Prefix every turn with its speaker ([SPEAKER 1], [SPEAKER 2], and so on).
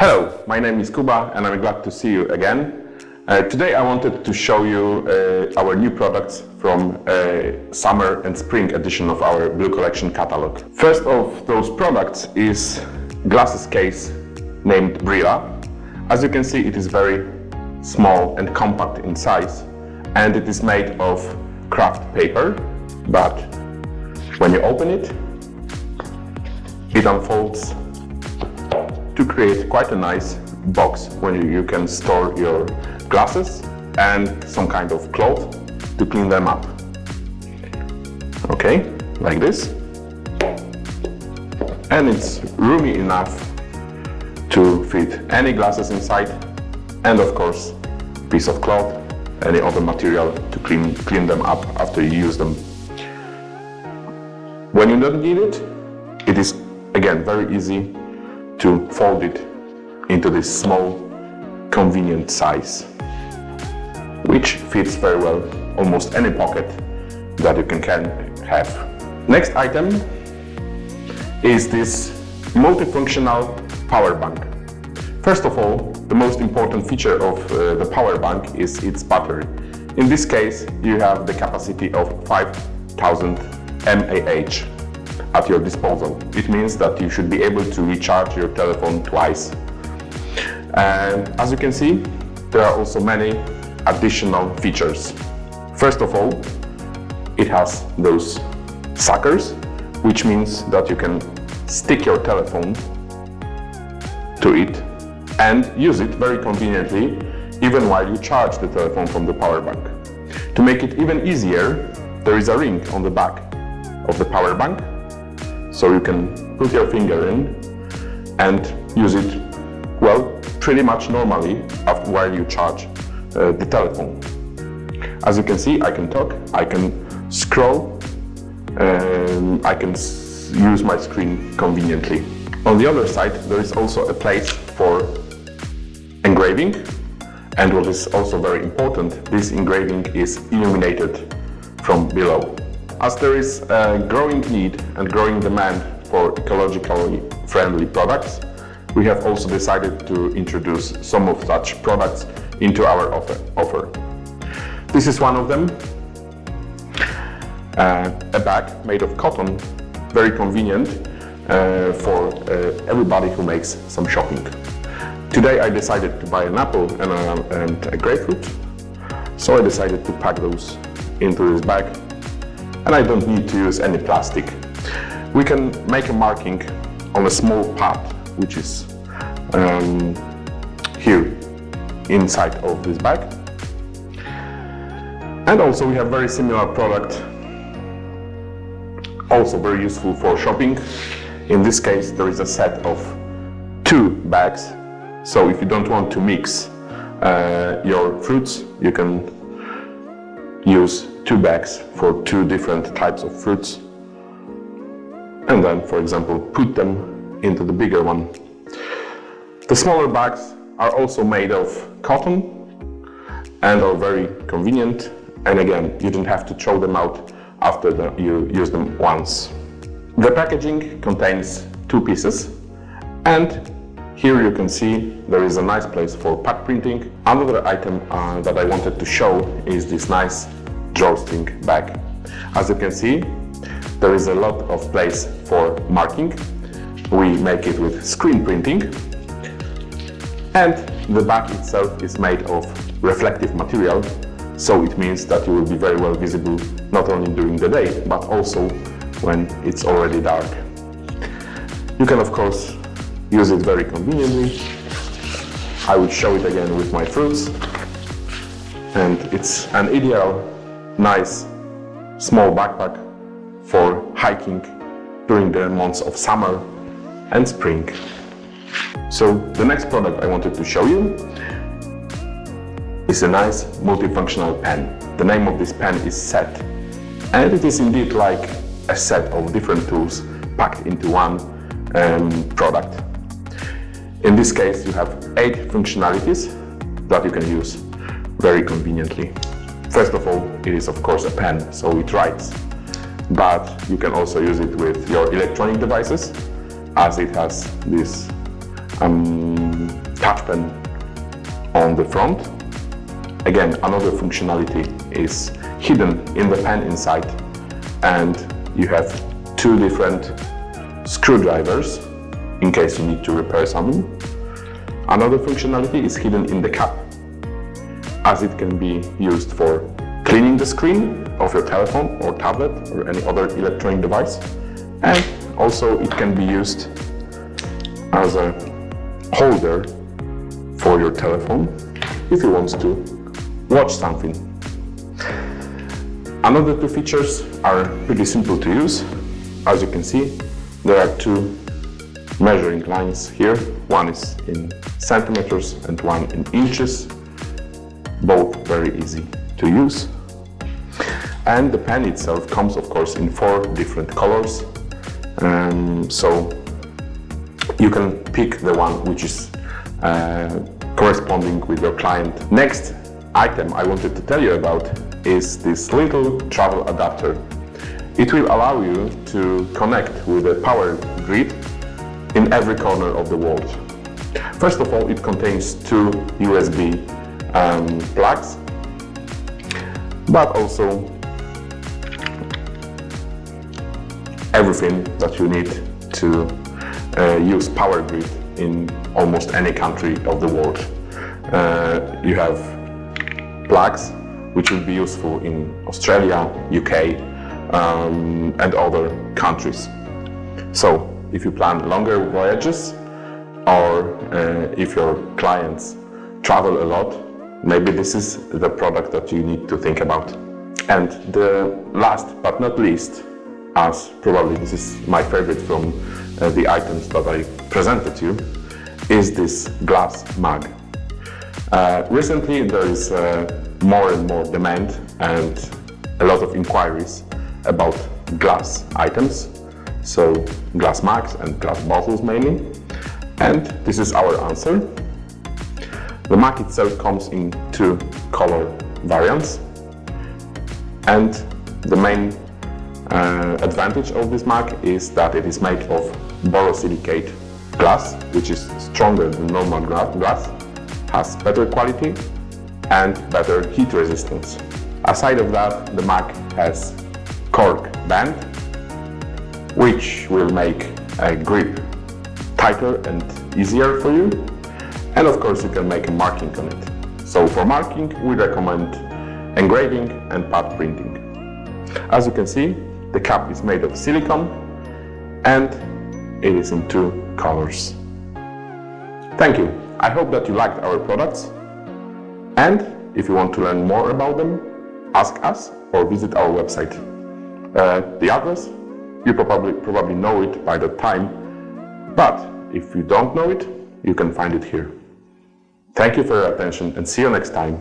[SPEAKER 1] Hello, my name is Kuba and I'm glad to see you again. Uh, today I wanted to show you uh, our new products from uh, summer and spring edition of our Blue Collection catalog. First of those products is glasses case named Brilla. As you can see it is very small and compact in size and it is made of craft paper but when you open it it unfolds to create quite a nice box where you can store your glasses and some kind of cloth to clean them up. Okay, like this. And it's roomy enough to fit any glasses inside and of course piece of cloth, any other material to clean, clean them up after you use them. When you don't need it, it is again very easy to fold it into this small convenient size which fits very well almost any pocket that you can, have. Next item is this multifunctional power bank. First of all, the most important feature of uh, the power bank is its battery. In this case, you have the capacity of 5000 mAh at your disposal. It means that you should be able to recharge your telephone twice. And as you can see, there are also many additional features. First of all, it has those suckers, which means that you can stick your telephone to it and use it very conveniently even while you charge the telephone from the power bank. To make it even easier, there is a ring on the back of the power bank so you can put your finger in and use it, well, pretty much normally while you charge uh, the telephone. As you can see, I can talk, I can scroll, and I can use my screen conveniently. On the other side, there is also a place for engraving. And what is also very important, this engraving is illuminated from below. As there is a growing need and growing demand for ecologically friendly products, we have also decided to introduce some of such products into our offer. This is one of them, uh, a bag made of cotton, very convenient uh, for uh, everybody who makes some shopping. Today I decided to buy an apple and a, and a grapefruit, so I decided to pack those into this bag and I don't need to use any plastic. We can make a marking on a small part which is um, here inside of this bag. And also we have very similar product, also very useful for shopping. In this case there is a set of two bags, so if you don't want to mix uh, your fruits, you can use two bags for two different types of fruits and then, for example, put them into the bigger one. The smaller bags are also made of cotton and are very convenient and again, you don't have to throw them out after the, you use them once. The packaging contains two pieces and here you can see there is a nice place for pad printing. Another item uh, that I wanted to show is this nice drawstring bag. As you can see, there is a lot of place for marking. We make it with screen printing. And the bag itself is made of reflective material, so it means that you will be very well visible not only during the day, but also when it's already dark. You can of course use it very conveniently. I will show it again with my fruits. And it's an ideal, nice, small backpack for hiking during the months of summer and spring. So the next product I wanted to show you is a nice multifunctional pen. The name of this pen is SET and it is indeed like a set of different tools packed into one um, product. In this case, you have eight functionalities that you can use very conveniently. First of all, it is of course a pen, so it writes. But you can also use it with your electronic devices, as it has this um, touch pen on the front. Again, another functionality is hidden in the pen inside and you have two different screwdrivers in case you need to repair something. Another functionality is hidden in the cap as it can be used for cleaning the screen of your telephone or tablet or any other electronic device and also it can be used as a holder for your telephone if you want to watch something. Another two features are pretty simple to use. As you can see, there are two measuring lines here. One is in centimeters and one in inches. Both very easy to use. And the pen itself comes, of course, in four different colors. Um, so you can pick the one which is uh, corresponding with your client. Next item I wanted to tell you about is this little travel adapter. It will allow you to connect with a power grid in every corner of the world. First of all, it contains two USB um, plugs, but also everything that you need to uh, use power grid in almost any country of the world. Uh, you have plugs which will be useful in Australia, UK um, and other countries. So if you plan longer voyages or uh, if your clients travel a lot, maybe this is the product that you need to think about. And the last but not least, as probably this is my favorite from uh, the items that I presented to you, is this glass mug. Uh, recently there is uh, more and more demand and a lot of inquiries about glass items, so glass mugs and glass bottles mainly. And this is our answer. The mug itself comes in two color variants and the main uh, advantage of this mug is that it is made of borosilicate glass, which is stronger than normal glass, has better quality and better heat resistance. Aside of that, the mug has cork band, which will make a grip tighter and easier for you. And of course, you can make a marking on it. So for marking, we recommend engraving and pad printing. As you can see, the cap is made of silicone and it is in two colors. Thank you. I hope that you liked our products and if you want to learn more about them, ask us or visit our website. Uh, the address, you probably, probably know it by the time, but if you don't know it, you can find it here. Thank you for your attention and see you next time.